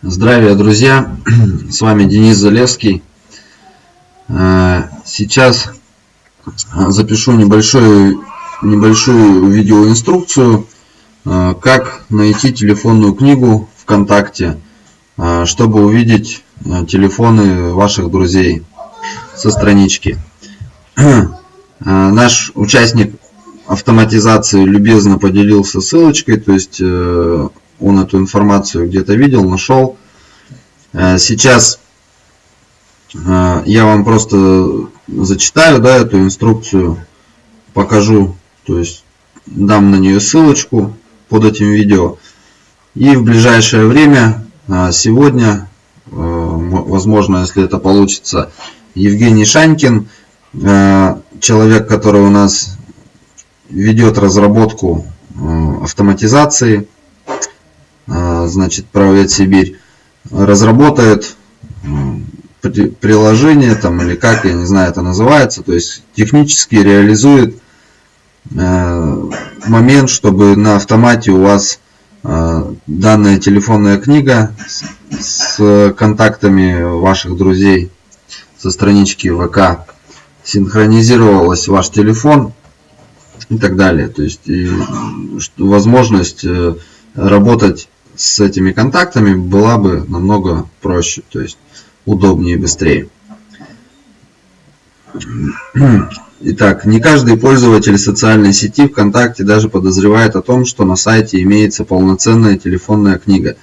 Здравия, друзья! С вами Денис Залевский. Э, сейчас запишу небольшую, небольшую видеоинструкцию, э, как найти телефонную книгу ВКонтакте, э, чтобы увидеть телефоны ваших друзей со странички. Наш участник автоматизации любезно поделился ссылочкой, то есть он эту информацию где-то видел, нашел. Э, сейчас э, я вам просто зачитаю да, эту инструкцию, покажу, то есть дам на нее ссылочку под этим видео. И в ближайшее время, э, сегодня, возможно, если это получится, Евгений Шанькин, человек, который у нас ведет разработку автоматизации значит, правовед Сибирь, разработает приложение там или как, я не знаю, это называется, то есть технически реализует э, момент, чтобы на автомате у вас э, данная телефонная книга с контактами ваших друзей со странички ВК синхронизировалась ваш телефон и так далее. То есть и возможность э, работать с этими контактами была бы намного проще, то есть удобнее и быстрее. Итак, не каждый пользователь социальной сети ВКонтакте даже подозревает о том, что на сайте имеется полноценная телефонная книга,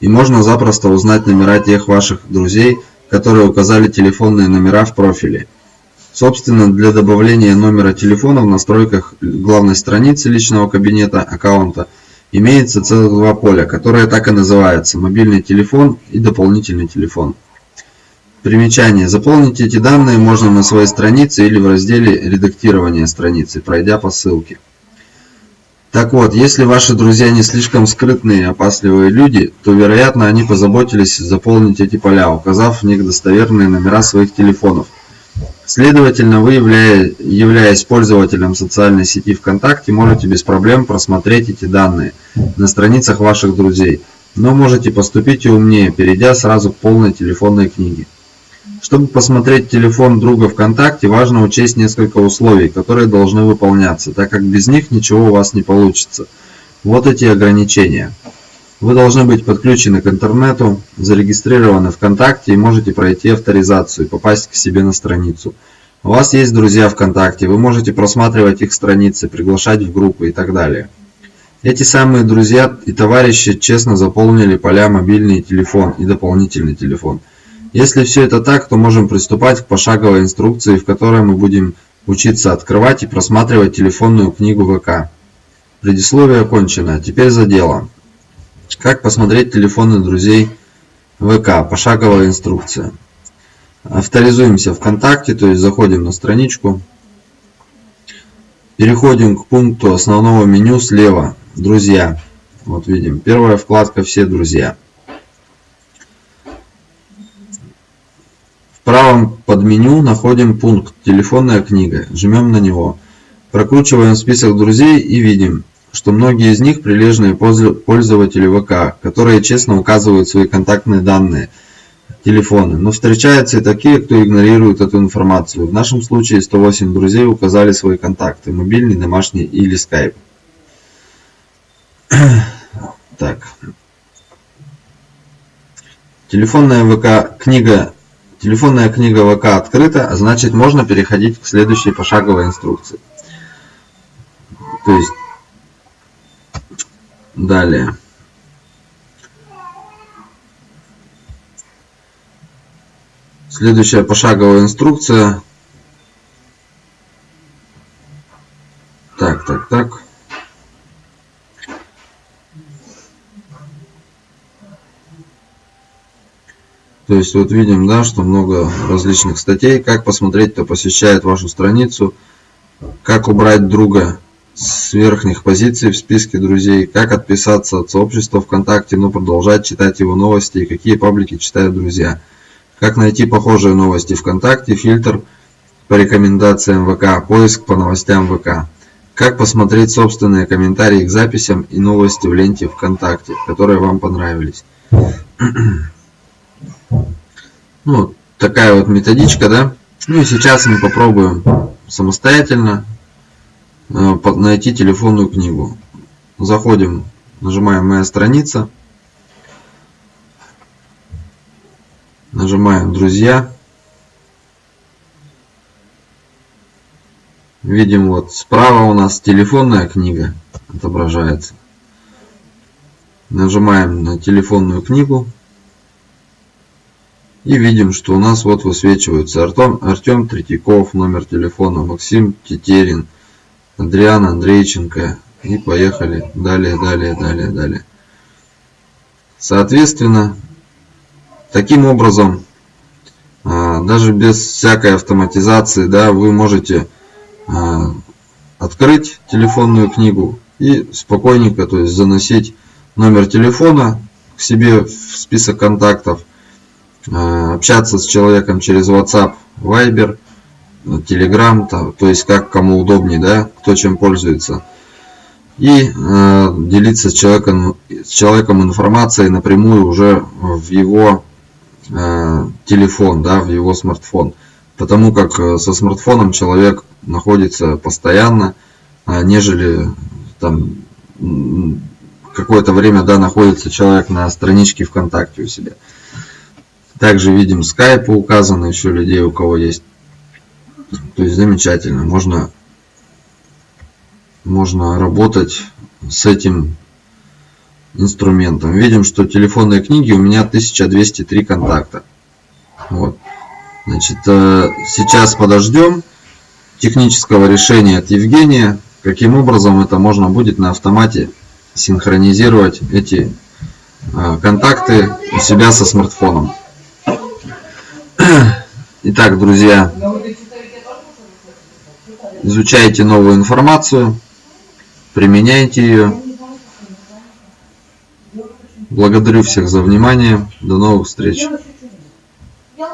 и можно запросто узнать номера тех ваших друзей, которые указали телефонные номера в профиле. Собственно, для добавления номера телефона в настройках главной страницы личного кабинета аккаунта – Имеется целых два поля, которые так и называются – мобильный телефон и дополнительный телефон. Примечание. Заполнить эти данные можно на своей странице или в разделе «Редактирование страницы», пройдя по ссылке. Так вот, если ваши друзья не слишком скрытные и опасливые люди, то, вероятно, они позаботились заполнить эти поля, указав в них достоверные номера своих телефонов – Следовательно, вы, являясь пользователем социальной сети ВКонтакте, можете без проблем просмотреть эти данные на страницах ваших друзей, но можете поступить и умнее, перейдя сразу к полной телефонной книге. Чтобы посмотреть телефон друга ВКонтакте, важно учесть несколько условий, которые должны выполняться, так как без них ничего у вас не получится. Вот эти ограничения. Вы должны быть подключены к интернету, зарегистрированы ВКонтакте и можете пройти авторизацию и попасть к себе на страницу. У вас есть друзья ВКонтакте, вы можете просматривать их страницы, приглашать в группы и так далее. Эти самые друзья и товарищи честно заполнили поля мобильный телефон и дополнительный телефон. Если все это так, то можем приступать к пошаговой инструкции, в которой мы будем учиться открывать и просматривать телефонную книгу ВК. Предисловие окончено, теперь за дело. Как посмотреть телефоны друзей ВК? Пошаговая инструкция. Авторизуемся ВКонтакте, то есть заходим на страничку. Переходим к пункту основного меню слева. Друзья. Вот видим. Первая вкладка «Все друзья». В правом под меню находим пункт «Телефонная книга». Жмем на него. Прокручиваем список друзей и видим что многие из них прилежные пользователи ВК, которые честно указывают свои контактные данные, телефоны. Но встречаются и такие, кто игнорирует эту информацию. В нашем случае 108 друзей указали свои контакты, мобильный, домашний или скайп. Так. Телефонная ВК книга Телефонная книга ВК открыта, а значит можно переходить к следующей пошаговой инструкции. То есть Далее. Следующая пошаговая инструкция. Так, так, так. То есть вот видим, да, что много различных статей. Как посмотреть, кто посещает вашу страницу. Как убрать друга с верхних позиций в списке друзей, как отписаться от сообщества ВКонтакте, но продолжать читать его новости и какие паблики читают друзья, как найти похожие новости ВКонтакте, фильтр по рекомендациям ВК, поиск по новостям ВК, как посмотреть собственные комментарии к записям и новости в ленте ВКонтакте, которые вам понравились. Ну, такая вот методичка, да. Ну и сейчас мы попробуем самостоятельно найти телефонную книгу. Заходим, нажимаем «Моя страница». Нажимаем «Друзья». Видим вот справа у нас телефонная книга отображается. Нажимаем на телефонную книгу. И видим, что у нас вот высвечиваются Артем, Артем Третьяков, номер телефона, Максим Тетерин, Адриан Андрейченко. И поехали далее, далее, далее, далее. Соответственно, таким образом, а, даже без всякой автоматизации, да, вы можете а, открыть телефонную книгу и спокойненько, то есть заносить номер телефона к себе в список контактов, Э, общаться с человеком через WhatsApp, Viber, Telegram, то, то есть как кому удобнее, да, кто чем пользуется. И э, делиться с человеком, с человеком информацией напрямую уже в его э, телефон, да, в его смартфон. Потому как э, со смартфоном человек находится постоянно, а нежели там какое-то время да, находится человек на страничке ВКонтакте у себя. Также видим скайпы указаны еще людей, у кого есть. То есть замечательно. Можно, можно работать с этим инструментом. Видим, что телефонные книги у меня 1203 контакта. Вот. Значит, э, сейчас подождем технического решения от Евгения, каким образом это можно будет на автомате синхронизировать эти э, контакты у себя со смартфоном. Итак, друзья, изучайте новую информацию, применяйте ее. Благодарю всех за внимание. До новых встреч. Я